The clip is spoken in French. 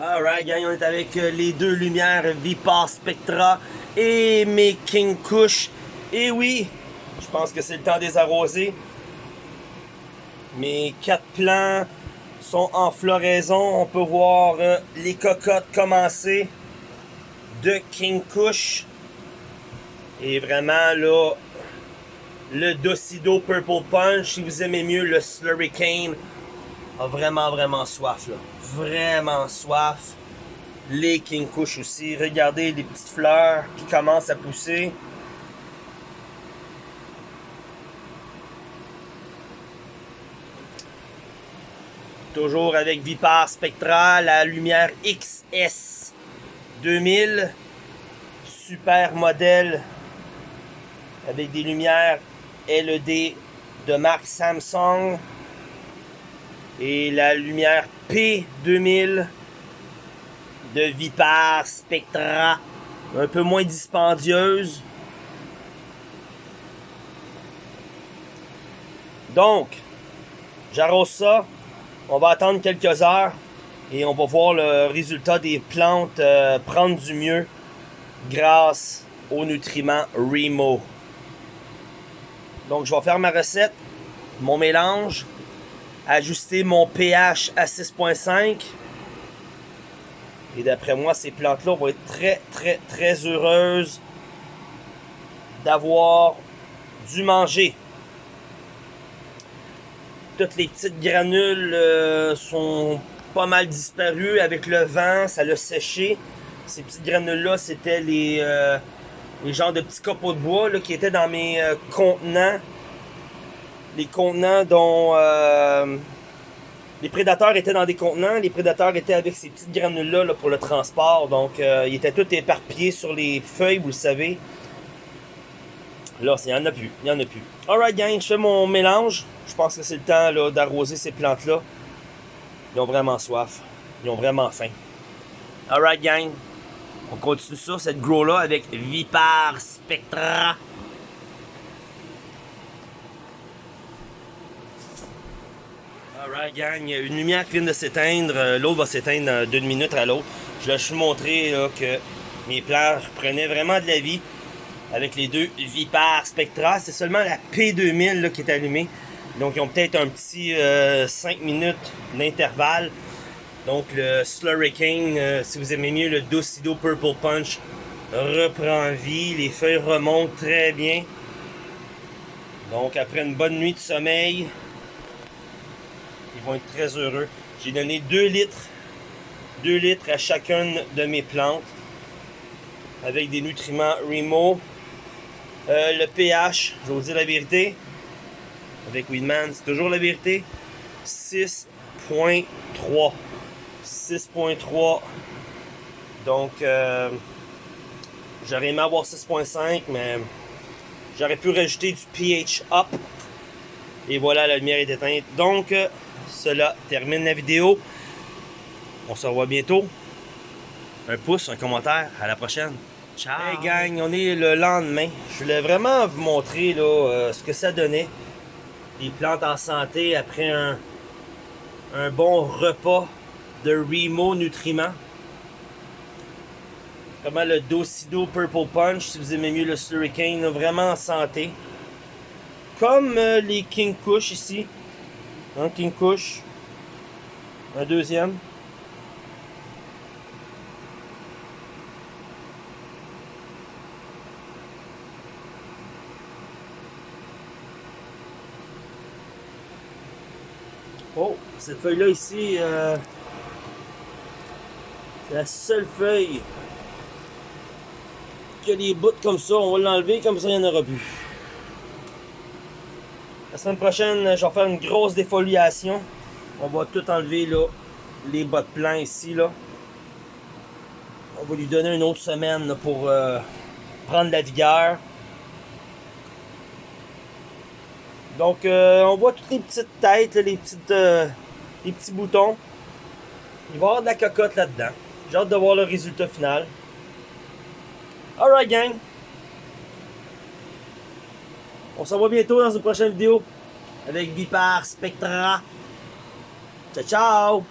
Alright gang, on est avec euh, les deux lumières Vipar Spectra et mes King Kush. Et oui, je pense que c'est le temps des arroser. Mes quatre plants sont en floraison. On peut voir euh, les cocottes commencer de King Kush. Et vraiment là, le Docido Purple Punch, si vous aimez mieux le Slurricane, a vraiment vraiment soif là. Vraiment soif. Les King Kush aussi. Regardez les petites fleurs qui commencent à pousser. Toujours avec Vipar Spectra, la lumière XS 2000. Super modèle avec des lumières LED de marque Samsung et la lumière P2000 de Vipar Spectra un peu moins dispendieuse. Donc j'arrose ça. On va attendre quelques heures et on va voir le résultat des plantes euh, prendre du mieux grâce aux nutriments Remo. Donc je vais faire ma recette mon mélange ajuster mon pH à 6.5. Et d'après moi, ces plantes-là vont être très, très, très heureuses d'avoir du manger. Toutes les petites granules euh, sont pas mal disparues avec le vent, ça l'a séché. Ces petites granules-là, c'était les, euh, les genres de petits copeaux de bois là, qui étaient dans mes euh, contenants les contenants dont euh, les prédateurs étaient dans des contenants, les prédateurs étaient avec ces petites granules-là là, pour le transport, donc euh, ils étaient tous éparpillés sur les feuilles, vous le savez. Là, il n'y en a plus, il n'y en a plus. Alright gang, je fais mon mélange. Je pense que c'est le temps d'arroser ces plantes-là. Ils ont vraiment soif. Ils ont vraiment faim. Alright gang, on continue ça, cette grow-là avec Vipar Spectra. Alright gang, une lumière qui vient de s'éteindre, euh, l'autre va s'éteindre d'une minute à l'autre. Je vais juste montrer que mes plants prenaient vraiment de la vie avec les deux Vipar Spectra. C'est seulement la P2000 qui est allumée. Donc ils ont peut-être un petit 5 euh, minutes d'intervalle. Donc le Slurricane, euh, si vous aimez mieux le Docido Purple Punch, reprend vie. Les feuilles remontent très bien. Donc après une bonne nuit de sommeil, vont être très heureux. J'ai donné 2 litres, 2 litres à chacune de mes plantes avec des nutriments Remo. Euh, le pH, je vais vous dire la vérité, avec Weedman, c'est toujours la vérité. 6.3. 6.3. Donc, euh, j'aurais aimé avoir 6.5, mais j'aurais pu rajouter du pH up. Et voilà, la lumière est éteinte. Donc, euh, cela termine la vidéo. On se revoit bientôt. Un pouce, un commentaire. À la prochaine. Ciao! Hey gang, on est le lendemain. Je voulais vraiment vous montrer là, euh, ce que ça donnait. Les plantes en santé après un, un bon repas de Remo nutriments. Comment le Docido Purple Punch, si vous aimez mieux le Slurricane, vraiment en santé. Comme euh, les King Kush ici. Un King Kush. Un deuxième. Oh, cette feuille-là ici, euh, c'est la seule feuille qui a des bouts comme ça. On va l'enlever, comme ça il n'y en aura plus. La semaine prochaine, je vais faire une grosse défoliation. On va tout enlever là, les bas de plan ici. Là. On va lui donner une autre semaine pour euh, prendre la vigueur. Donc, euh, on voit toutes les petites têtes, les, petites, euh, les petits boutons. Il va y avoir de la cocotte là-dedans. J'ai hâte de voir le résultat final. Alright, gang. On se revoit bientôt dans une prochaine vidéo avec Vipar Spectra. Ciao, ciao!